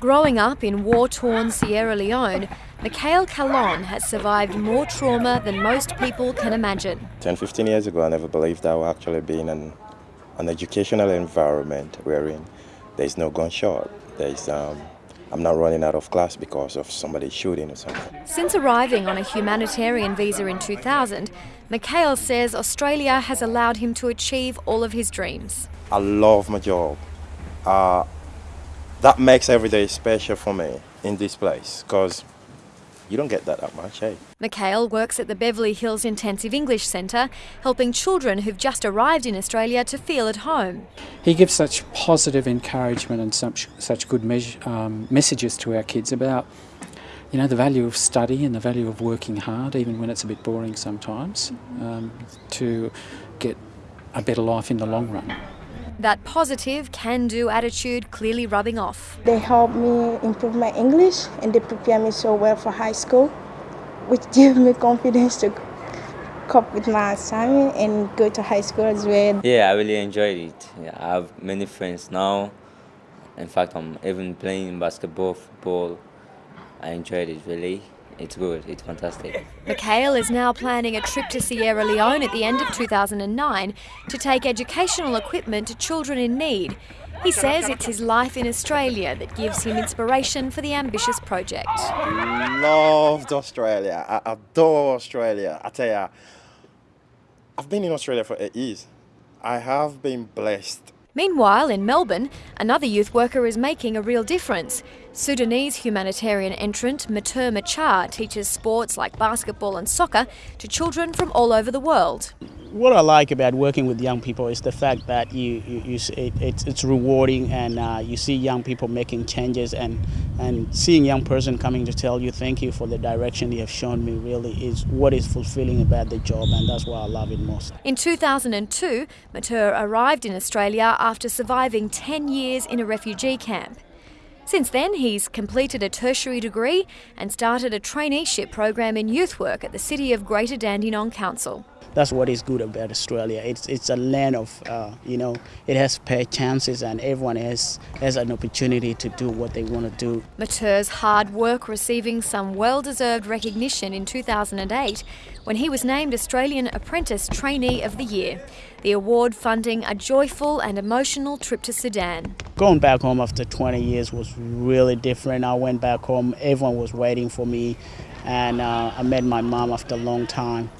Growing up in war-torn Sierra Leone, Mikhail Kalon has survived more trauma than most people can imagine. 10, 15 years ago, I never believed I would actually be in an, an educational environment wherein there's no gunshot. There's, um, I'm not running out of class because of somebody shooting or something. Since arriving on a humanitarian visa in 2000, Mikhail says Australia has allowed him to achieve all of his dreams. I love my job. Uh, that makes every day special for me in this place because you don't get that that much, hey? Mikhail works at the Beverly Hills Intensive English Centre, helping children who've just arrived in Australia to feel at home. He gives such positive encouragement and such, such good um, messages to our kids about you know, the value of study and the value of working hard, even when it's a bit boring sometimes, um, to get a better life in the long run. That positive, can-do attitude clearly rubbing off. They help me improve my English and they prepare me so well for high school, which gives me confidence to cope with my assignment and go to high school as well. Yeah, I really enjoyed it. Yeah, I have many friends now. In fact, I'm even playing basketball, football. I enjoyed it really. It's good, it's fantastic. Mikhail is now planning a trip to Sierra Leone at the end of 2009 to take educational equipment to children in need. He says it's his life in Australia that gives him inspiration for the ambitious project. Loved Australia. I adore Australia. I tell you, I've been in Australia for eight years. I have been blessed Meanwhile, in Melbourne, another youth worker is making a real difference. Sudanese humanitarian entrant Matur Machar teaches sports like basketball and soccer to children from all over the world what I like about working with young people is the fact that you, you, you it, it's, it's rewarding and uh, you see young people making changes and, and seeing young person coming to tell you thank you for the direction you have shown me really is what is fulfilling about the job and that's why I love it most. In 2002, Matur arrived in Australia after surviving 10 years in a refugee camp. Since then, he's completed a tertiary degree and started a traineeship program in youth work at the City of Greater Dandenong Council that's what is good about Australia. It's it's a land of uh, you know it has fair chances and everyone has has an opportunity to do what they want to do. Matur's hard work receiving some well-deserved recognition in 2008 when he was named Australian Apprentice Trainee of the Year. The award funding a joyful and emotional trip to Sudan. Going back home after 20 years was really different. I went back home, everyone was waiting for me, and uh, I met my mom after a long time.